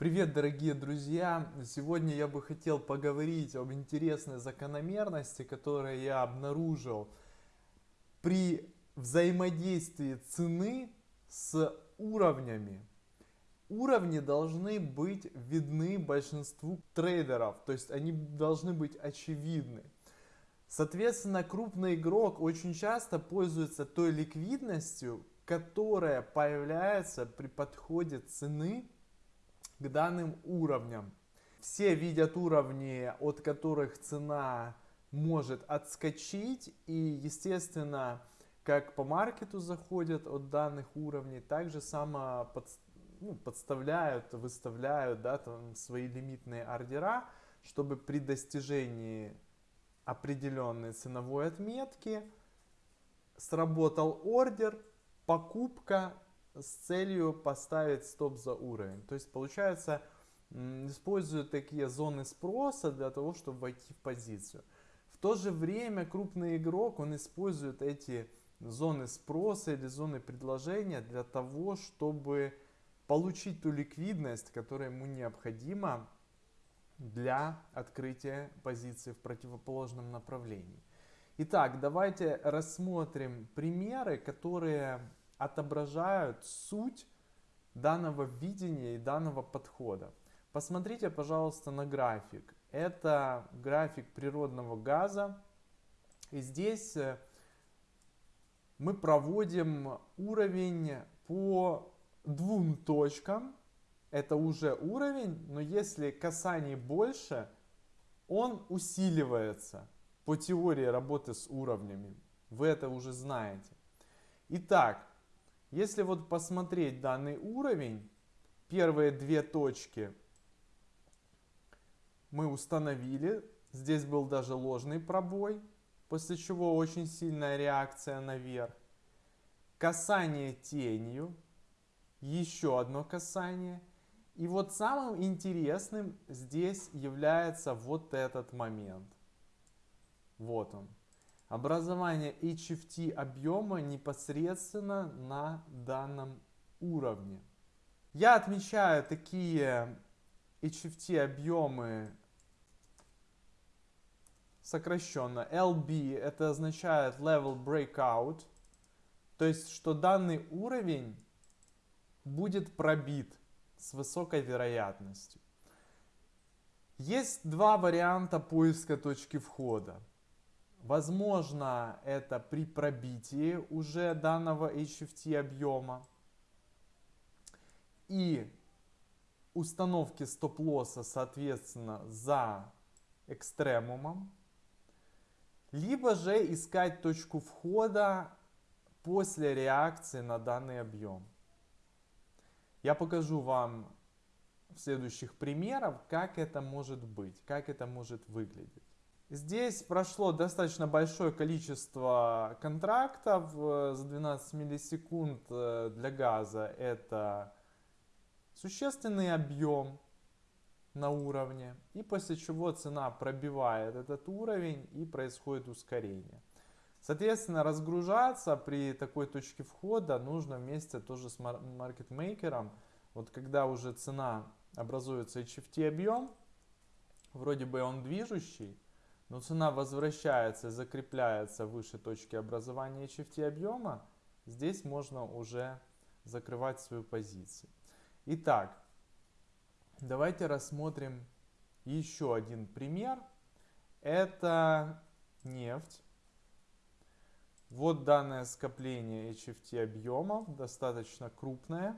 Привет, дорогие друзья! Сегодня я бы хотел поговорить об интересной закономерности, которую я обнаружил при взаимодействии цены с уровнями. Уровни должны быть видны большинству трейдеров, то есть они должны быть очевидны. Соответственно, крупный игрок очень часто пользуется той ликвидностью, которая появляется при подходе цены к данным уровням. Все видят уровни, от которых цена может отскочить и, естественно, как по маркету заходят от данных уровней, так же само под, ну, подставляют, выставляют да, там, свои лимитные ордера, чтобы при достижении определенной ценовой отметки сработал ордер, покупка с целью поставить стоп за уровень. То есть получается, используют такие зоны спроса для того, чтобы войти в позицию. В то же время крупный игрок, он использует эти зоны спроса или зоны предложения для того, чтобы получить ту ликвидность, которая ему необходима для открытия позиции в противоположном направлении. Итак, давайте рассмотрим примеры, которые отображают суть данного видения и данного подхода. Посмотрите, пожалуйста, на график. Это график природного газа. И здесь э, мы проводим уровень по двум точкам. Это уже уровень, но если касаний больше, он усиливается по теории работы с уровнями. Вы это уже знаете. Итак, если вот посмотреть данный уровень, первые две точки мы установили. Здесь был даже ложный пробой, после чего очень сильная реакция наверх. Касание тенью, еще одно касание. И вот самым интересным здесь является вот этот момент. Вот он образование HFT объема непосредственно на данном уровне. Я отмечаю такие HFT объемы сокращенно. LB это означает Level Breakout, то есть что данный уровень будет пробит с высокой вероятностью. Есть два варианта поиска точки входа. Возможно, это при пробитии уже данного HFT объема и установки стоп-лосса, соответственно, за экстремумом. Либо же искать точку входа после реакции на данный объем. Я покажу вам в следующих примерах, как это может быть, как это может выглядеть. Здесь прошло достаточно большое количество контрактов э, за 12 миллисекунд э, для газа. Это существенный объем на уровне. И после чего цена пробивает этот уровень и происходит ускорение. Соответственно, разгружаться при такой точке входа нужно вместе тоже с маркетмейкером. Вот когда уже цена образуется HFT объем, вроде бы он движущий, но цена возвращается, закрепляется выше точки образования HFT объема, здесь можно уже закрывать свою позицию. Итак, давайте рассмотрим еще один пример. Это нефть. Вот данное скопление HFT объемов, достаточно крупное.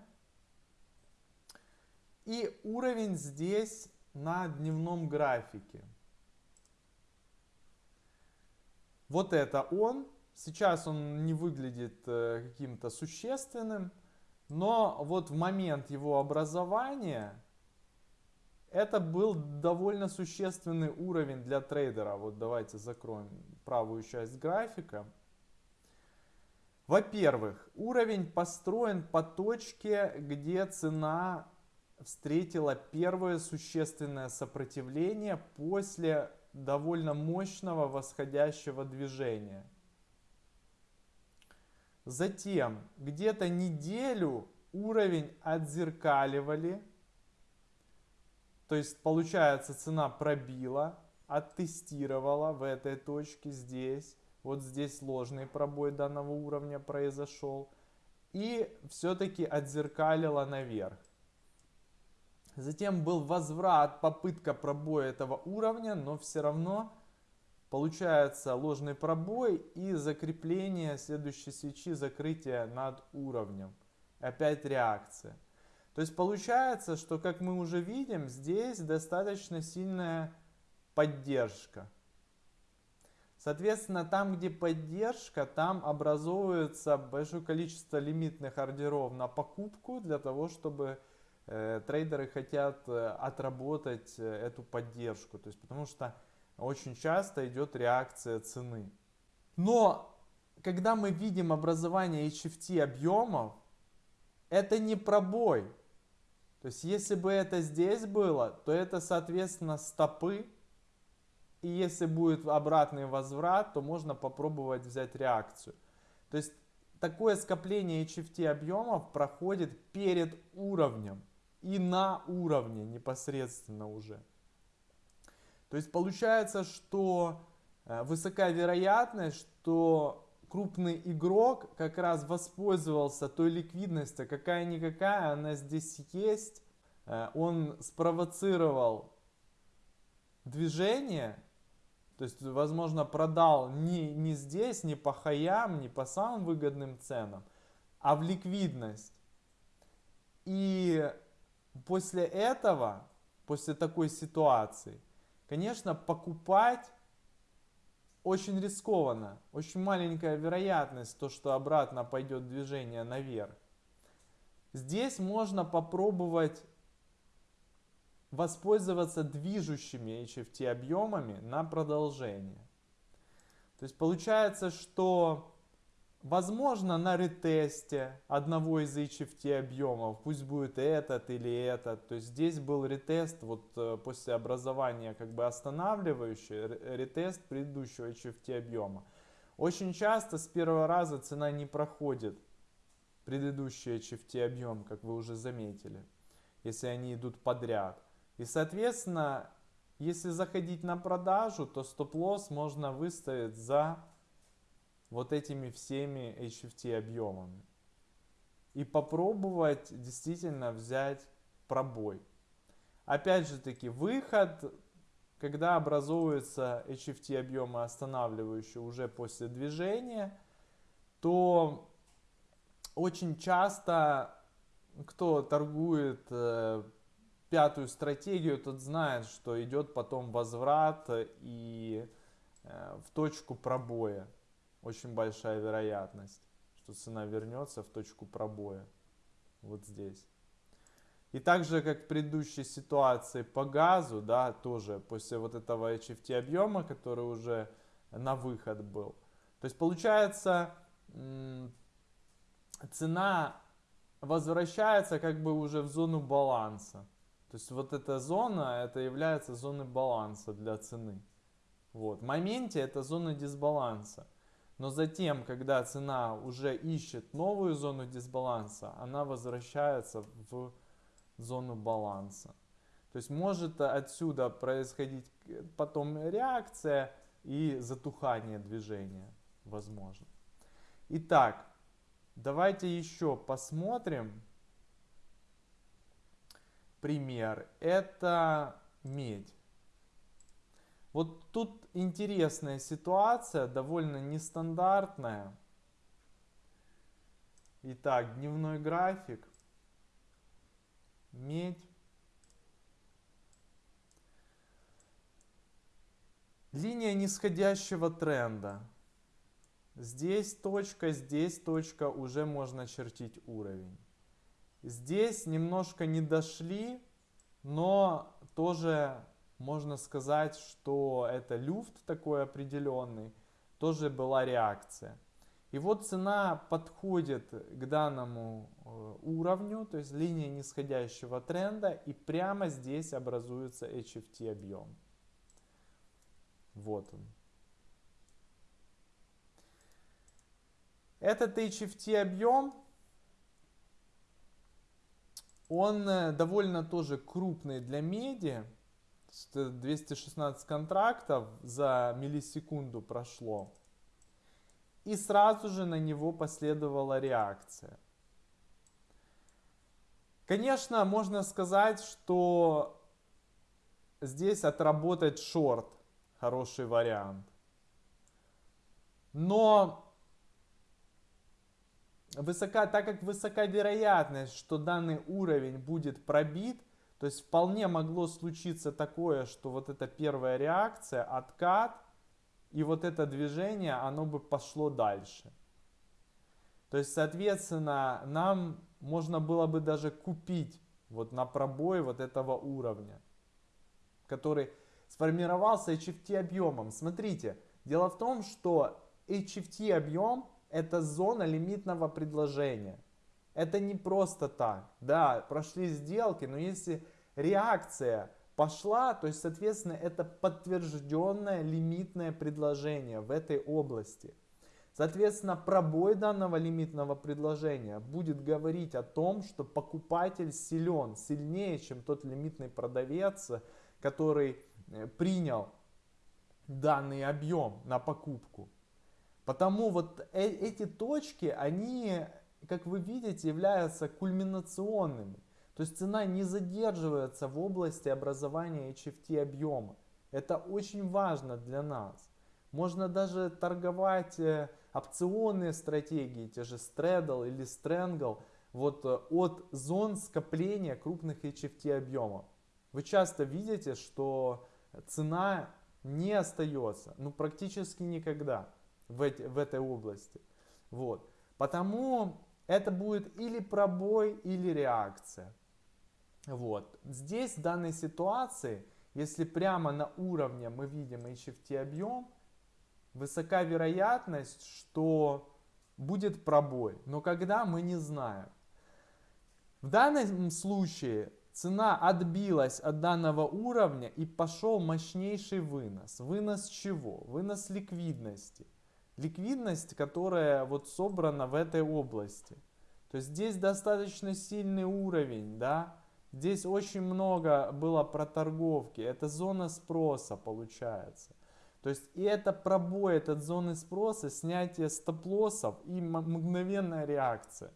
И уровень здесь на дневном графике. Вот это он. Сейчас он не выглядит э, каким-то существенным, но вот в момент его образования это был довольно существенный уровень для трейдера. Вот давайте закроем правую часть графика. Во-первых, уровень построен по точке, где цена встретила первое существенное сопротивление после довольно мощного восходящего движения. Затем где-то неделю уровень отзеркаливали То есть получается цена пробила, оттестировала в этой точке здесь. Вот здесь ложный пробой данного уровня произошел. И все-таки отзеркалила наверх. Затем был возврат, попытка пробоя этого уровня, но все равно получается ложный пробой и закрепление следующей свечи, закрытие над уровнем. Опять реакция. То есть получается, что как мы уже видим, здесь достаточно сильная поддержка. Соответственно, там, где поддержка, там образовывается большое количество лимитных ордеров на покупку для того, чтобы трейдеры хотят э, отработать э, эту поддержку. То есть, потому что очень часто идет реакция цены. Но когда мы видим образование HFT объемов, это не пробой. То есть, если бы это здесь было, то это, соответственно, стопы. И если будет обратный возврат, то можно попробовать взять реакцию. То есть, такое скопление HFT объемов проходит перед уровнем и на уровне непосредственно уже. То есть, получается, что э, высока вероятность, что крупный игрок как раз воспользовался той ликвидностью, какая-никакая она здесь есть. Э, он спровоцировал движение, то есть, возможно, продал не, не здесь, не по хаям, не по самым выгодным ценам, а в ликвидность. И после этого, после такой ситуации, конечно, покупать очень рискованно, очень маленькая вероятность, то, что обратно пойдет движение наверх. Здесь можно попробовать воспользоваться движущими HFT объемами на продолжение. То есть получается, что Возможно, на ретесте одного из HFT объемов, пусть будет этот или этот, то есть здесь был ретест вот э, после образования как бы останавливающий, ретест предыдущего HFT объема. Очень часто с первого раза цена не проходит предыдущий HFT объем, как вы уже заметили, если они идут подряд. И соответственно, если заходить на продажу, то стоп-лосс можно выставить за вот этими всеми HFT объемами. И попробовать действительно взять пробой. Опять же таки, выход, когда образуются HFT объемы останавливающие уже после движения, то очень часто кто торгует э, пятую стратегию, тот знает, что идет потом возврат и э, в точку пробоя очень большая вероятность, что цена вернется в точку пробоя. Вот здесь. И так же, как в предыдущей ситуации по газу, да, тоже после вот этого HFT объема, который уже на выход был. То есть получается, цена возвращается как бы уже в зону баланса. То есть вот эта зона, это является зоной баланса для цены. Вот. В моменте это зона дисбаланса. Но затем, когда цена уже ищет новую зону дисбаланса, она возвращается в зону баланса. То есть может отсюда происходить потом реакция и затухание движения возможно. Итак, давайте еще посмотрим пример. Это медь. Вот тут интересная ситуация, довольно нестандартная. Итак, дневной график. Медь. Линия нисходящего тренда. Здесь точка, здесь точка, уже можно чертить уровень. Здесь немножко не дошли, но тоже можно сказать, что это люфт такой определенный, тоже была реакция. И вот цена подходит к данному э, уровню, то есть линия нисходящего тренда, и прямо здесь образуется HFT объем. Вот он. Этот HFT объем, Он э, довольно тоже крупный для меди. 216 контрактов за миллисекунду прошло. И сразу же на него последовала реакция. Конечно, можно сказать, что здесь отработать шорт хороший вариант. Но высока, так как высока вероятность, что данный уровень будет пробит, то есть вполне могло случиться такое, что вот эта первая реакция, откат, и вот это движение, оно бы пошло дальше. То есть, соответственно, нам можно было бы даже купить вот на пробой вот этого уровня, который сформировался HFT объемом. Смотрите, дело в том, что HFT объем это зона лимитного предложения. Это не просто так. Да, прошли сделки, но если реакция пошла, то есть, соответственно, это подтвержденное лимитное предложение в этой области. Соответственно, пробой данного лимитного предложения будет говорить о том, что покупатель силен, сильнее, чем тот лимитный продавец, который э, принял данный объем на покупку. Потому вот э эти точки, они, как вы видите, являются кульминационными. То есть цена не задерживается в области образования HFT объема. Это очень важно для нас. Можно даже торговать э, опционные стратегии, те же Straddle или Strangle, вот э, от зон скопления крупных HFT объемов. Вы часто видите, что цена не остается, ну практически никогда в, эти, в этой области. Вот. Потому это будет или пробой, или реакция. Вот. Здесь в данной ситуации, если прямо на уровне мы видим HFT объем, высока вероятность, что будет пробой. Но когда мы не знаем. В данном случае цена отбилась от данного уровня и пошел мощнейший вынос. Вынос чего? Вынос ликвидности ликвидность, которая вот собрана в этой области. То есть здесь достаточно сильный уровень, да, здесь очень много было проторговки, это зона спроса получается. То есть и это пробой этот зоны спроса, снятие стоп-лоссов и мгновенная реакция.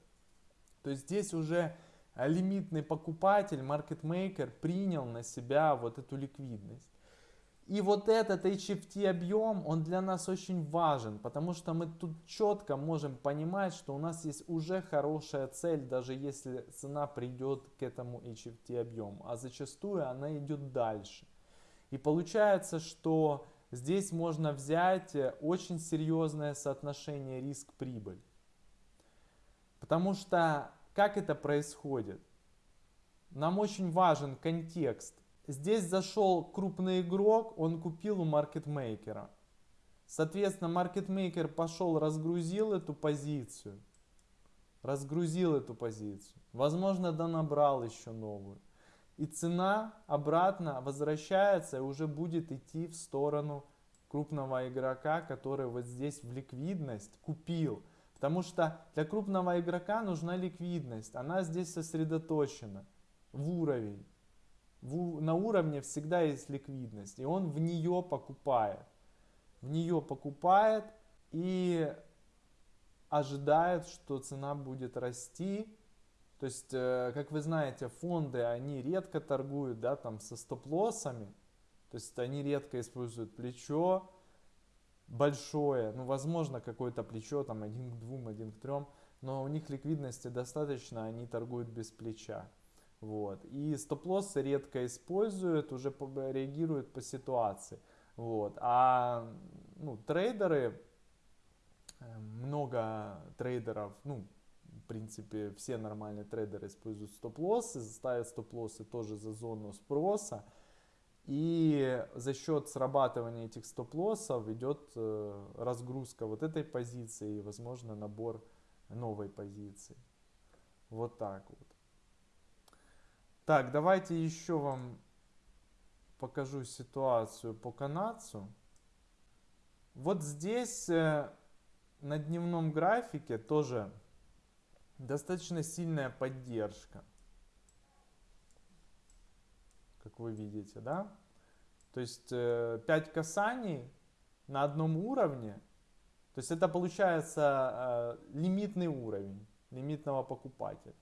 То есть здесь уже лимитный покупатель, маркетмейкер принял на себя вот эту ликвидность. И вот этот HFT объем, он для нас очень важен, потому что мы тут четко можем понимать, что у нас есть уже хорошая цель, даже если цена придет к этому HFT объему, а зачастую она идет дальше. И получается, что здесь можно взять очень серьезное соотношение риск-прибыль. Потому что как это происходит? Нам очень важен контекст Здесь зашел крупный игрок, он купил у маркетмейкера. Соответственно, маркетмейкер пошел, разгрузил эту позицию. Разгрузил эту позицию. Возможно, донабрал еще новую. И цена обратно возвращается и уже будет идти в сторону крупного игрока, который вот здесь в ликвидность купил. Потому что для крупного игрока нужна ликвидность. Она здесь сосредоточена в уровень на уровне всегда есть ликвидность, и он в нее покупает. В нее покупает и ожидает, что цена будет расти. То есть, э, как вы знаете, фонды, они редко торгуют, да, там со стоп-лоссами. То есть, они редко используют плечо большое. Ну, возможно, какое-то плечо, там, один к двум, один к трем. Но у них ликвидности достаточно, они торгуют без плеча. Вот. И стоп-лоссы редко используют, уже реагируют по ситуации. Вот. А ну, трейдеры, э, много трейдеров, ну, в принципе, все нормальные трейдеры используют стоп-лоссы, ставят стоп-лоссы тоже за зону спроса. И за счет срабатывания этих стоп-лоссов идет э, разгрузка вот этой позиции и, возможно, набор новой позиции. Вот так вот. Так, давайте еще вам покажу ситуацию по канадцу. Вот здесь э, на дневном графике тоже достаточно сильная поддержка. как вы видите, да? То есть 5 э, касаний на одном уровне, то есть это получается э, лимитный уровень лимитного покупателя.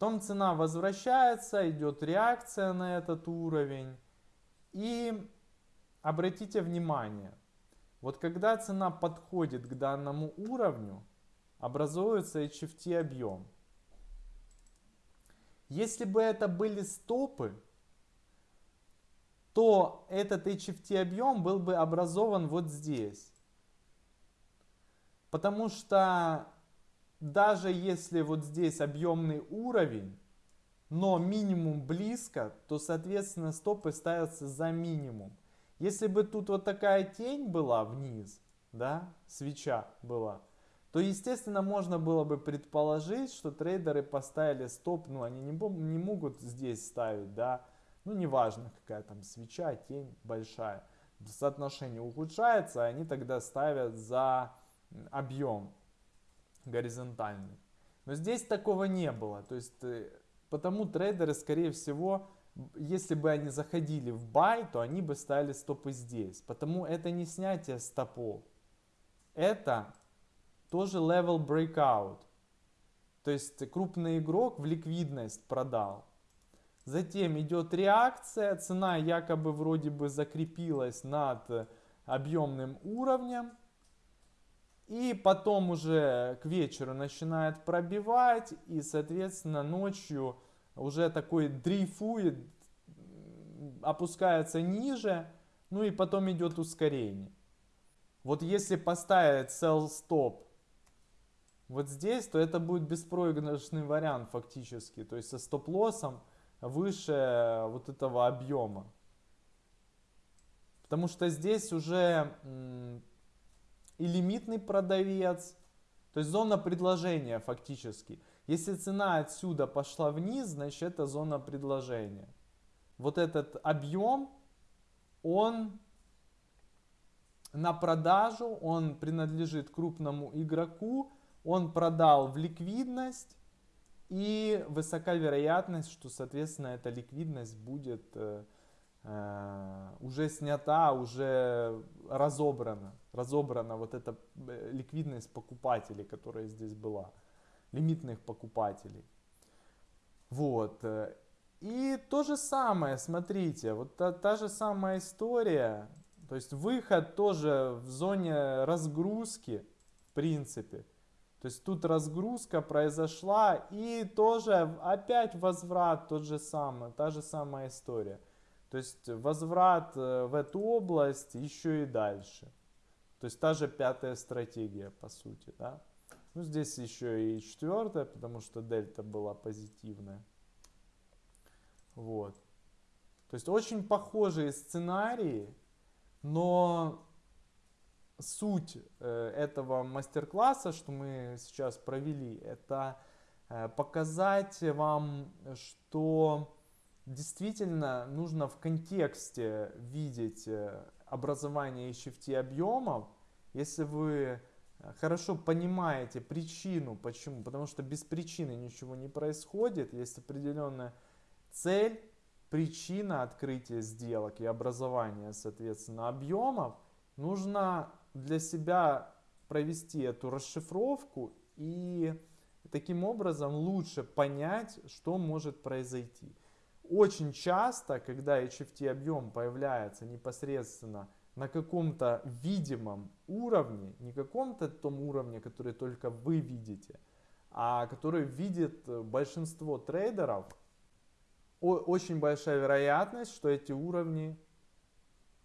Потом цена возвращается, идет реакция на этот уровень. И обратите внимание, вот когда цена подходит к данному уровню, образуется HFT объем. Если бы это были стопы, то этот HFT объем был бы образован вот здесь. Потому что даже если вот здесь объемный уровень, но минимум близко, то соответственно стопы ставятся за минимум. Если бы тут вот такая тень была вниз, да, свеча была, то естественно можно было бы предположить, что трейдеры поставили стоп, ну они не, не могут здесь ставить, да, ну неважно какая там свеча, тень большая, соотношение ухудшается, они тогда ставят за объем горизонтальный. Но здесь такого не было. То есть, э, потому трейдеры, скорее всего, если бы они заходили в бай, то они бы ставили стопы здесь. Потому это не снятие стопов. Это тоже level breakout. То есть крупный игрок в ликвидность продал. Затем идет реакция, цена якобы вроде бы закрепилась над объемным уровнем. И потом уже к вечеру начинает пробивать, и, соответственно, ночью уже такой дрейфует, опускается ниже, ну и потом идет ускорение. Вот если поставить sell stop вот здесь, то это будет беспроигрышный вариант фактически, то есть со стоп-лоссом выше вот этого объема. Потому что здесь уже и лимитный продавец. То есть зона предложения фактически. Если цена отсюда пошла вниз, значит это зона предложения. Вот этот объем, он на продажу, он принадлежит крупному игроку, он продал в ликвидность и высока вероятность, что соответственно эта ликвидность будет э, уже снята, уже разобрана. Разобрана вот эта э, ликвидность покупателей, которая здесь была. Лимитных покупателей. Вот. И то же самое, смотрите, вот та, та же самая история. То есть выход тоже в зоне разгрузки, в принципе. То есть тут разгрузка произошла и тоже опять возврат тот же самый, та же самая история. То есть возврат э, в эту область еще и дальше. То есть та же пятая стратегия, по сути. Да? Ну, здесь еще и четвертая, потому что дельта была позитивная. Вот. То есть очень похожие сценарии, но суть э, этого мастер-класса, что мы сейчас провели, это э, показать вам, что действительно нужно в контексте видеть э, образование HFT объемов, если вы э, хорошо понимаете причину, почему, потому что без причины ничего не происходит, есть определенная цель, причина открытия сделок и образования, соответственно, объемов, нужно для себя провести эту расшифровку и таким образом лучше понять, что может произойти. Очень часто, когда HFT объем появляется непосредственно на каком-то видимом уровне, не каком-то том уровне, который только вы видите, а который видит большинство трейдеров, очень большая вероятность, что эти уровни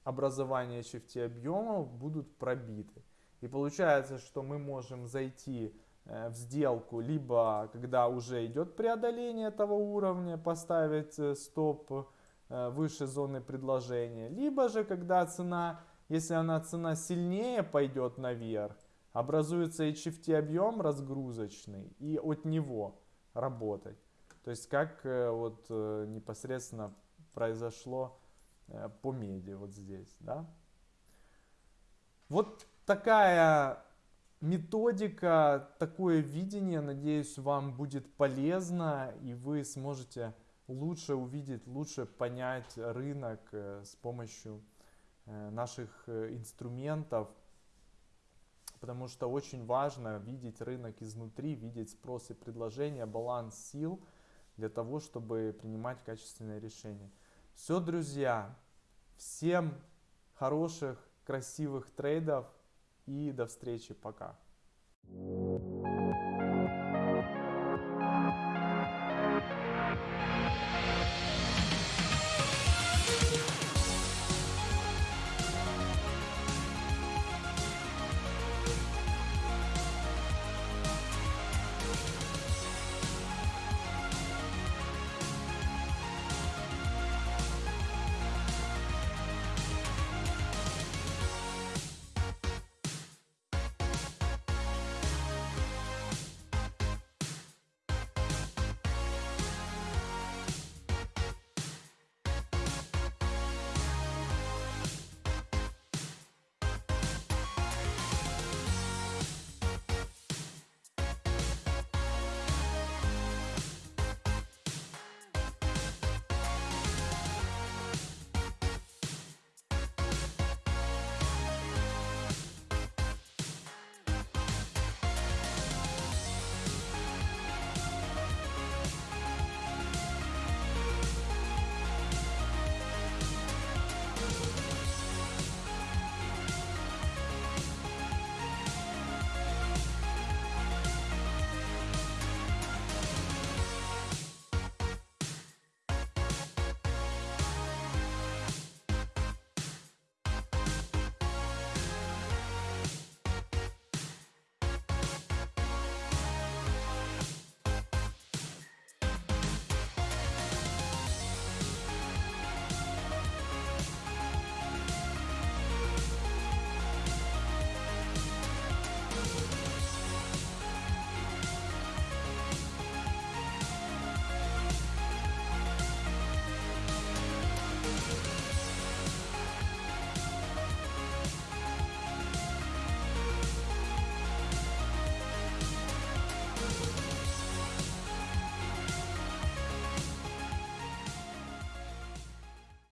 образования HFT объемов будут пробиты. И получается, что мы можем зайти Э, в сделку, либо когда уже идет преодоление этого уровня, поставить э, стоп э, выше зоны предложения, либо же когда цена, если она цена сильнее пойдет наверх, образуется HFT объем разгрузочный и от него работать. То есть как вот непосредственно произошло по меди вот здесь, да. Вот такая методика, такое видение, надеюсь, вам будет полезно, и вы сможете лучше увидеть, лучше понять рынок э, с помощью э, наших инструментов, потому что очень важно видеть рынок изнутри, видеть спрос и предложение, баланс сил для того, чтобы принимать качественные решения. Все, друзья, всем хороших, красивых трейдов и до встречи, пока. thank you